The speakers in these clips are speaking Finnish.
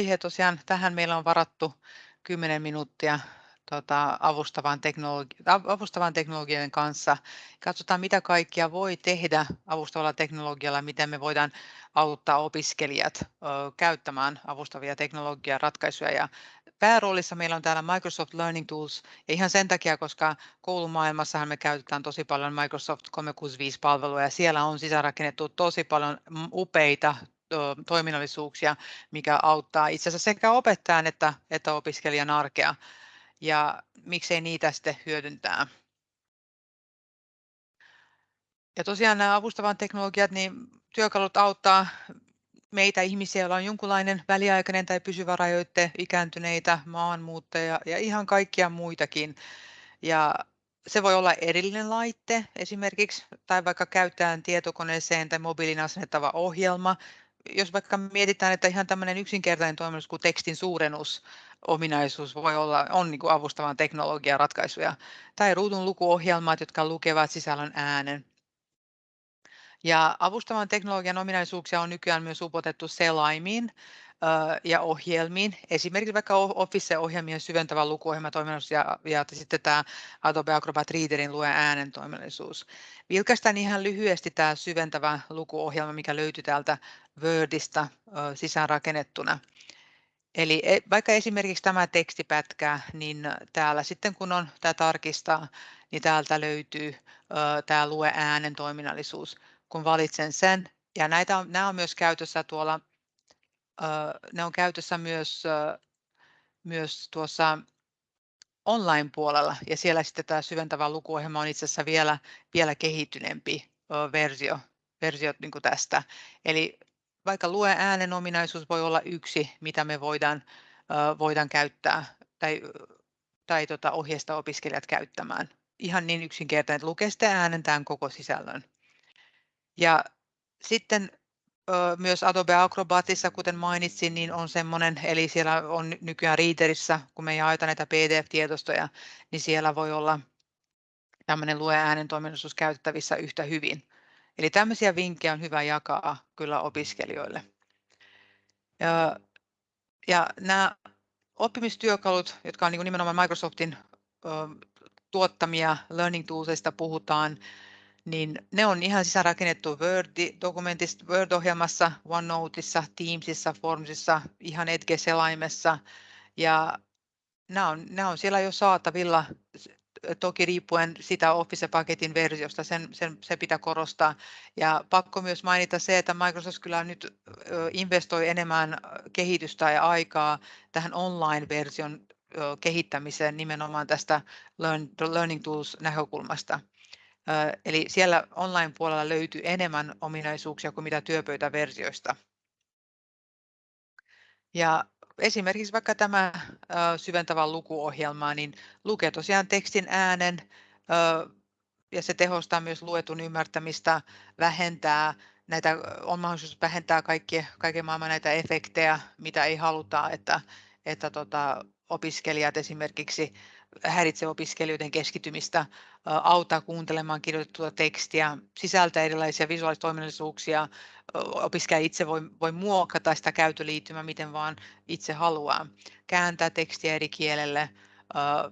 aihe tosiaan, tähän meillä on varattu 10 minuuttia tota, avustavan, teknologi- avustavan teknologian kanssa. Katsotaan, mitä kaikkia voi tehdä avustavalla teknologialla, miten me voidaan auttaa opiskelijat ö, käyttämään avustavia teknologiaratkaisuja. Ja pääroolissa meillä on täällä Microsoft Learning Tools, ja ihan sen takia, koska koulumaailmassahan me käytetään tosi paljon Microsoft 365-palveluja, ja siellä on sisäänrakennettu tosi paljon upeita toiminnallisuuksia, mikä auttaa itse asiassa sekä opettajan että, että opiskelijan arkea. Ja miksei niitä sitten hyödyntää. Ja tosiaan nämä avustavan teknologiat, niin työkalut auttaa meitä ihmisiä, joilla on jonkunlainen väliaikainen tai pysyvä rajoitte, ikääntyneitä, maanmuuttajia ja ihan kaikkia muitakin. Ja se voi olla erillinen laite esimerkiksi, tai vaikka käyttäjän tietokoneeseen tai mobiilin asennettava ohjelma, jos vaikka mietitään, että ihan tämmöinen yksinkertainen toiminnus kuin tekstin suurennus, ominaisuus voi olla, on niin kuin avustavan teknologian ratkaisuja, tai ruudun lukuohjelmat, jotka lukevat sisällön äänen. Ja avustavan teknologian ominaisuuksia on nykyään myös upotettu selaimiin ja ohjelmiin, esimerkiksi vaikka Office-ohjelmien syventävä lukuohjelmatoiminnallisuus ja, ja sitten tämä Adobe Acrobat Readerin lue äänen toiminnallisuus. Vilkaistaan ihan lyhyesti tämä syventävä lukuohjelma, mikä löytyy täältä Wordista sisäänrakennettuna. Eli e, vaikka esimerkiksi tämä tekstipätkä, niin täällä sitten kun on tämä tarkistaa, niin täältä löytyy tämä lue äänen toiminnallisuus. Kun valitsen sen, ja näitä on, nämä on myös käytössä tuolla ne on käytössä myös, myös tuossa online-puolella ja siellä sitten tämä syventävä lukuohjelma on itse asiassa vielä, vielä kehittyneempi versio, versio niin kuin tästä. Eli vaikka lue äänen ominaisuus voi olla yksi, mitä me voidaan, voidaan käyttää tai, tai tota, ohjeista opiskelijat käyttämään. Ihan niin yksinkertainen, että lukee sitten äänen tämän koko sisällön. Ja sitten myös Adobe Acrobatissa, kuten mainitsin, niin on semmoinen, eli siellä on nykyään Readerissa, kun me jaetaan näitä PDF-tietostoja, niin siellä voi olla tämmöinen lue äänen toiminnallisuus käytettävissä yhtä hyvin. Eli tämmöisiä vinkkejä on hyvä jakaa kyllä opiskelijoille. Ja, ja nämä oppimistyökalut, jotka on niin nimenomaan Microsoftin tuottamia Learning Toolsista puhutaan, niin ne on ihan sisäänrakennettu Word-dokumentissa, Word-ohjelmassa, OneNoteissa, Teamsissa, Formsissa, ihan Edge-selaimessa. Ja nämä on, nämä on siellä jo saatavilla, toki riippuen sitä Office-paketin versiosta, sen, sen, se pitää korostaa. Ja pakko myös mainita se, että Microsoft kyllä nyt investoi enemmän kehitystä ja aikaa tähän online-version kehittämiseen nimenomaan tästä Learning Tools-näkökulmasta. Eli siellä online-puolella löytyy enemmän ominaisuuksia kuin mitä työpöytäversioista. Ja esimerkiksi vaikka tämä syventävä lukuohjelma, niin lukee tosiaan tekstin äänen ja se tehostaa myös luetun ymmärtämistä, vähentää näitä, on mahdollisuus vähentää kaikki, kaiken maailman näitä efektejä, mitä ei haluta, että, että tota, opiskelijat esimerkiksi häiritsee opiskelijoiden keskittymistä, auttaa kuuntelemaan kirjoitettua tekstiä, sisältää erilaisia visuaalisia opiskelija itse voi, voi muokata sitä käytöliittymää miten vaan itse haluaa, kääntää tekstiä eri kielelle,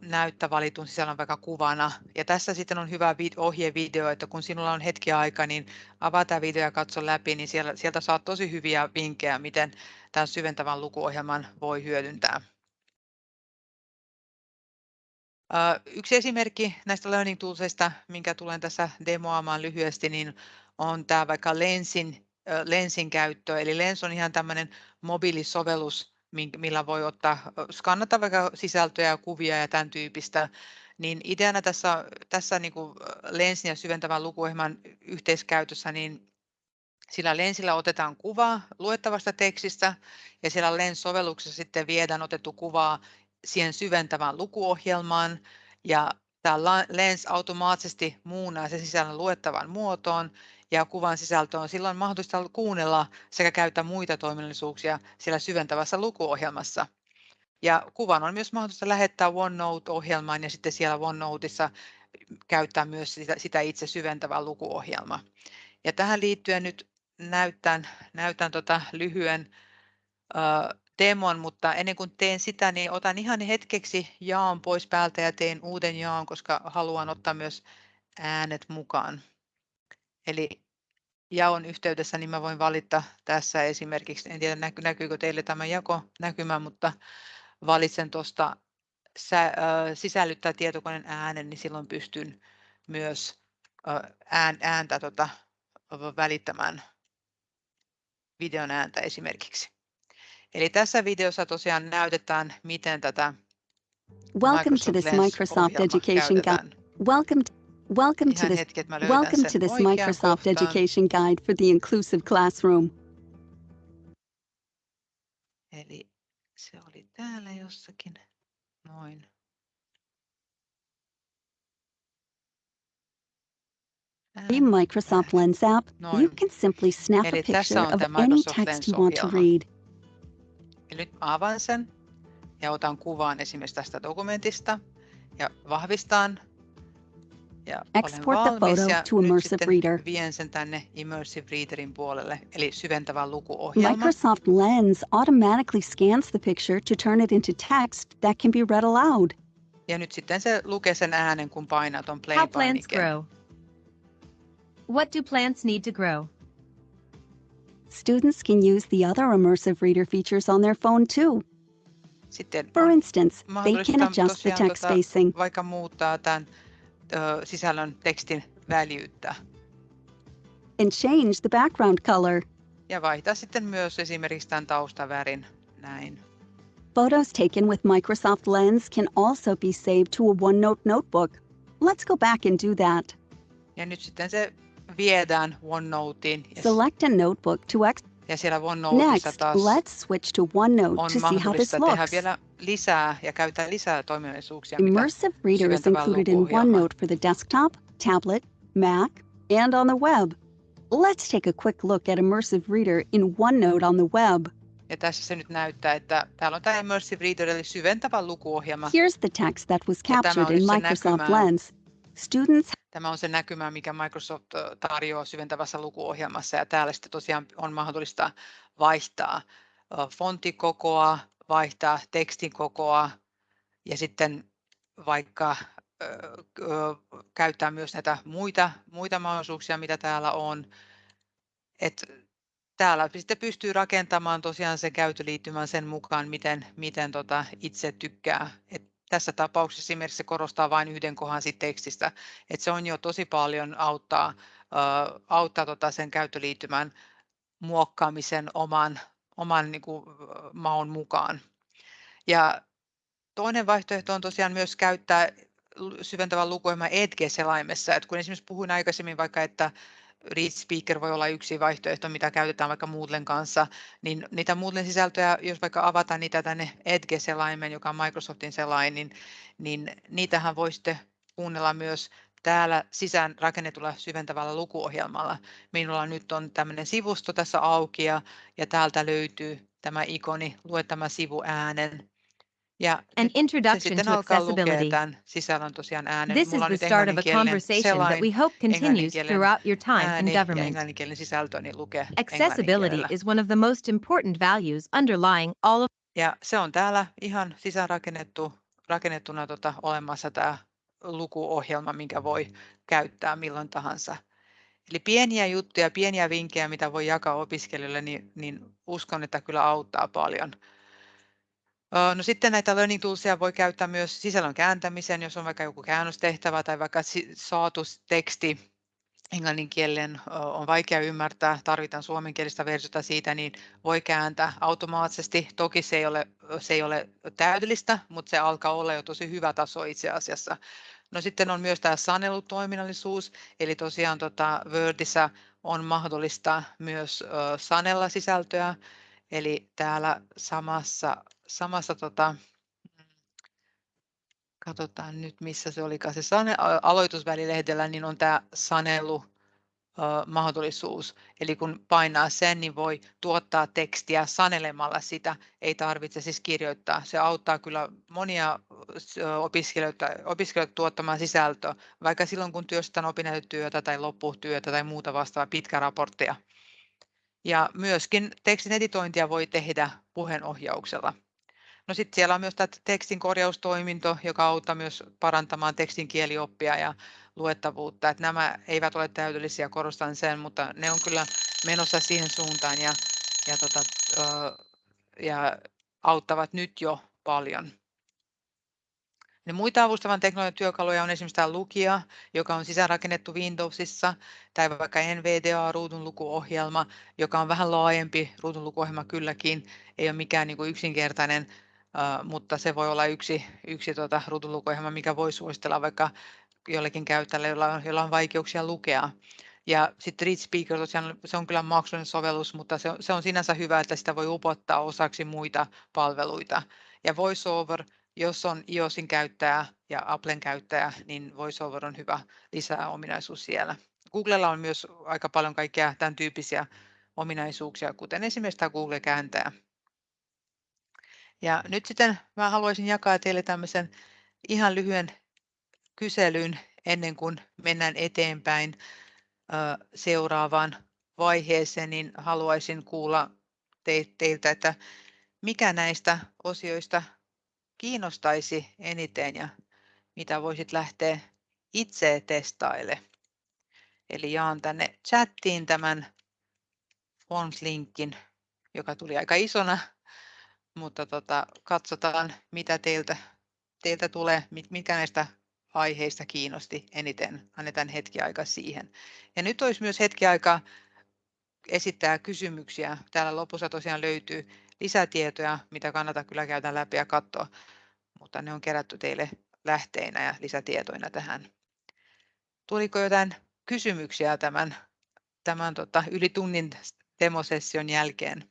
näyttää valitun sisällön vaikka kuvana. Ja tässä sitten on hyvä ohjevideo, että kun sinulla on hetki aika, niin avaa tämä video ja katso läpi, niin sieltä saat tosi hyviä vinkkejä, miten tämän syventävän lukuohjelman voi hyödyntää. Yksi esimerkki näistä Learning Toolsista, minkä tulen tässä demoamaan lyhyesti, niin on tämä vaikka Lensin, Lensin käyttö. Eli Lens on ihan tämmöinen mobiilisovellus, millä voi ottaa, skannata vaikka sisältöjä ja kuvia ja tämän tyyppistä. Niin ideana tässä, tässä niin kuin Lensin ja syventävän lukuohjelman yhteiskäytössä, niin sillä lensillä otetaan kuva luettavasta tekstistä ja siellä Lens-sovelluksessa sitten viedään otettu kuvaa siihen syventävään lukuohjelmaan ja tämä Lens automaattisesti muunnaa sen sisällön luettavan muotoon ja kuvan sisältö on silloin mahdollista kuunnella sekä käyttää muita toiminnallisuuksia siellä syventävässä lukuohjelmassa. Ja kuvan on myös mahdollista lähettää OneNote-ohjelmaan ja sitten siellä OneNoteissa käyttää myös sitä, sitä itse syventävää lukuohjelmaa. Ja tähän liittyen nyt näytän, näytän tota lyhyen demon, mutta ennen kuin teen sitä, niin otan ihan hetkeksi jaan pois päältä ja teen uuden jaan, koska haluan ottaa myös äänet mukaan. Eli jaon yhteydessä, niin mä voin valita tässä esimerkiksi, en tiedä näkyykö teille tämä jako näkymä, mutta valitsen tuosta sisällyttää tietokoneen äänen, niin silloin pystyn myös ääntä tota, välittämään videon ääntä esimerkiksi. Eli tässä videossa tosiaan näytetään, miten tätä Welcome to this Microsoft Education Guide. Welcome to Welcome to this, hetki, welcome to this Microsoft kohtaan. Education Guide for the Inclusive Classroom. Eli se oli täällä jossakin. Noin. In Microsoft Lens app, Noin. you can simply snap Eli a picture of any text you want to read. Eli nyt avaan sen ja otan kuvan esimerkiksi tästä dokumentista ja vahvistan ja Export olen valmis the photo ja to Immersive Reader. vien sen tänne Immersive Readerin puolelle, eli syventävä lukuohjelma. Microsoft Lens automatically scans the picture to turn it into text that can be read aloud. Ja nyt sitten se lukee sen äänen, kun painat on play How plants grow. What do plants need to grow? Students can use the other Immersive Reader features on their phone too. Sitten For instance, they can adjust the text tota, spacing. Vaikka muuttaa tämän sisällön tekstin väljyyttä. And change the background color. Ja vaihtaa sitten myös esimerkiksi tämän taustavärin näin. Photos taken with Microsoft Lens can also be saved to a OneNote notebook. Let's go back and do that. Ja nyt sitten se viedään OneNoteen. Select a notebook to ex ja siellä OneNoteissa taas let's switch to OneNote to see how this looks. tehdä vielä lisää ja käyttää lisää toiminnallisuuksia. Immersive Reader is included in OneNote for the desktop, tablet, Mac, and on the web. Let's take a quick look at Immersive Reader in OneNote on the web. Ja tässä se nyt näyttää, että täällä on tämä Immersive Reader eli syventävä lukuohjelma. Here's the text that was captured in Microsoft Lens. Students Tämä on se näkymä, mikä Microsoft tarjoaa syventävässä lukuohjelmassa ja täällä sitten tosiaan on mahdollista vaihtaa fonttikokoa, vaihtaa tekstin kokoa ja sitten vaikka käyttää myös näitä muita, muita mahdollisuuksia, mitä täällä on. Et täällä sitten pystyy rakentamaan tosiaan sen käytöliittymän sen mukaan, miten, miten tota itse tykkää. Et tässä tapauksessa esimerkiksi se korostaa vain yhden kohan siitä tekstistä, että se on jo tosi paljon auttaa, auttaa tota sen käyttöliittymän muokkaamisen oman, oman niin kuin, maun mukaan. Ja toinen vaihtoehto on tosiaan myös käyttää syventävän lukuohjelman Edge-selaimessa. että kun esimerkiksi puhuin aikaisemmin vaikka, että Read Speaker voi olla yksi vaihtoehto, mitä käytetään vaikka Moodlen kanssa, niin niitä Moodlen sisältöjä, jos vaikka avataan niitä tänne Edge-selaimen, joka on Microsoftin selain, niin, niin niitähän voi sitten kuunnella myös täällä sisään rakennetulla syventävällä lukuohjelmalla. Minulla nyt on tämmöinen sivusto tässä auki ja, ja täältä löytyy tämä ikoni, lue tämä sivu äänen ja An introduction to accessibility. sisällön tosiaan äänen. This Mulla is the start of a conversation that we hope continues throughout your time in government. sisältöni lukee Accessibility is one of the most important values underlying all of Ja se on täällä ihan sisäänrakennettu rakennettuna tota, olemassa tämä lukuohjelma, minkä voi käyttää milloin tahansa. Eli pieniä juttuja, pieniä vinkkejä, mitä voi jakaa opiskelijoille, niin, niin uskon, että kyllä auttaa paljon. No sitten näitä learning toolsia voi käyttää myös sisällön kääntämiseen, jos on vaikka joku käännöstehtävä tai vaikka saatu teksti englannin kielen on vaikea ymmärtää, tarvitaan suomenkielistä versiota siitä, niin voi kääntää automaattisesti. Toki se ei ole, se ei ole täydellistä, mutta se alkaa olla jo tosi hyvä taso itse asiassa. No sitten on myös tämä sanelutoiminnallisuus, eli tosiaan tota Wordissa on mahdollista myös sanella sisältöä, eli täällä samassa samassa tota, katsotaan nyt missä se olikaan se sane, aloitusvälilehdellä, niin on tämä sanelu mahdollisuus. Eli kun painaa sen, niin voi tuottaa tekstiä sanelemalla sitä, ei tarvitse siis kirjoittaa. Se auttaa kyllä monia opiskelijoita, opiskelijoita tuottamaan sisältöä, vaikka silloin kun työstän opinnäytetyötä tai lopputyötä tai muuta vastaavaa pitkä raporttia. Ja myöskin tekstin editointia voi tehdä puheenohjauksella. No sitten siellä on myös tämä tekstin korjaustoiminto, joka auttaa myös parantamaan tekstin kielioppia ja luettavuutta. Että nämä eivät ole täydellisiä, korostan sen, mutta ne on kyllä menossa siihen suuntaan ja, ja, tota, ja auttavat nyt jo paljon. Ne muita avustavan teknologian työkaluja on esimerkiksi tämä Lukia, joka on sisäänrakennettu Windowsissa, tai vaikka NVDA ruudunlukuohjelma, joka on vähän laajempi ruudunlukuohjelma kylläkin, ei ole mikään niin kuin yksinkertainen, mutta se voi olla yksi, yksi tuota ruudunlukuohjelma, mikä voi suositella vaikka jollekin käyttäjälle, jolla on, jolla on vaikeuksia lukea. Ja sitten Read Speaker, tosiaan se on kyllä maksullinen sovellus, mutta se se on sinänsä hyvä, että sitä voi upottaa osaksi muita palveluita. Ja VoiceOver, jos on iOSin käyttäjä ja Applen käyttäjä, niin VoiceOver on hyvä lisää ominaisuus siellä. Googlella on myös aika paljon kaikkia tämän tyyppisiä ominaisuuksia, kuten esimerkiksi tämä Google-kääntäjä. Ja nyt sitten mä haluaisin jakaa teille tämmöisen ihan lyhyen kyselyn ennen kuin mennään eteenpäin seuraavaan vaiheeseen, niin haluaisin kuulla teiltä, että mikä näistä osioista kiinnostaisi eniten ja mitä voisit lähteä itse testaille. Eli jaan tänne chattiin tämän Forms-linkin, joka tuli aika isona, mutta tota, katsotaan mitä teiltä, teiltä tulee, mikä näistä aiheista kiinnosti eniten. Annetaan hetki aikaa siihen. Ja nyt olisi myös hetki aikaa esittää kysymyksiä. Täällä lopussa tosiaan löytyy lisätietoja, mitä kannattaa kyllä käydä läpi ja katsoa, mutta ne on kerätty teille lähteinä ja lisätietoina tähän. Tuliko jotain kysymyksiä tämän, tämän tota, yli tunnin demosession jälkeen?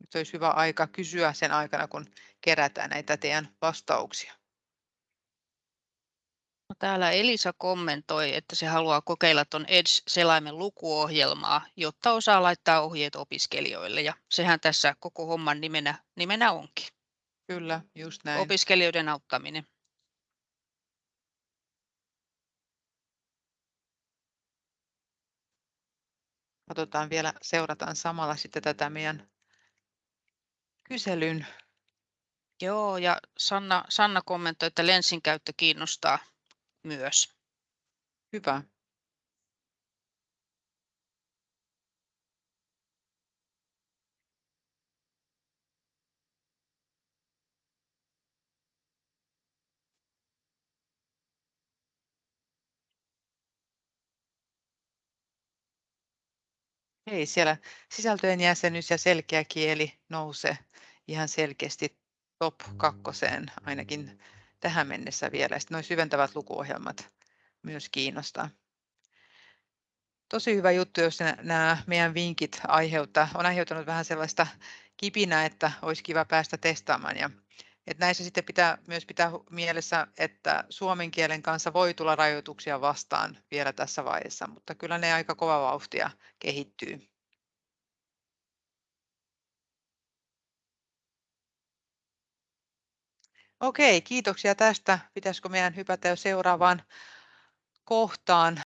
Nyt olisi hyvä aika kysyä sen aikana, kun kerätään näitä teidän vastauksia. Täällä Elisa kommentoi, että se haluaa kokeilla tuon Edge-selaimen lukuohjelmaa, jotta osaa laittaa ohjeet opiskelijoille. Ja sehän tässä koko homman nimenä, nimenä onkin. Kyllä, just näin. Opiskelijoiden auttaminen. Katsotaan vielä, seurataan samalla sitten tätä meidän kyselyn. Joo, ja Sanna, Sanna kommentoi, että lensin käyttö kiinnostaa myös. Hyvä. Ei, siellä sisältöjen jäsenyys ja selkeä kieli nousee ihan selkeästi top kakkoseen ainakin tähän mennessä vielä. Sitten nuo syventävät lukuohjelmat myös kiinnostaa. Tosi hyvä juttu, jos nämä meidän vinkit aiheuttaa, on aiheuttanut vähän sellaista kipinää, että olisi kiva päästä testaamaan. Ja, että näissä sitten pitää myös pitää mielessä, että suomen kielen kanssa voi tulla rajoituksia vastaan vielä tässä vaiheessa, mutta kyllä ne aika kova vauhtia kehittyy. Okei, kiitoksia tästä. Pitäisikö meidän hypätä jo seuraavaan kohtaan?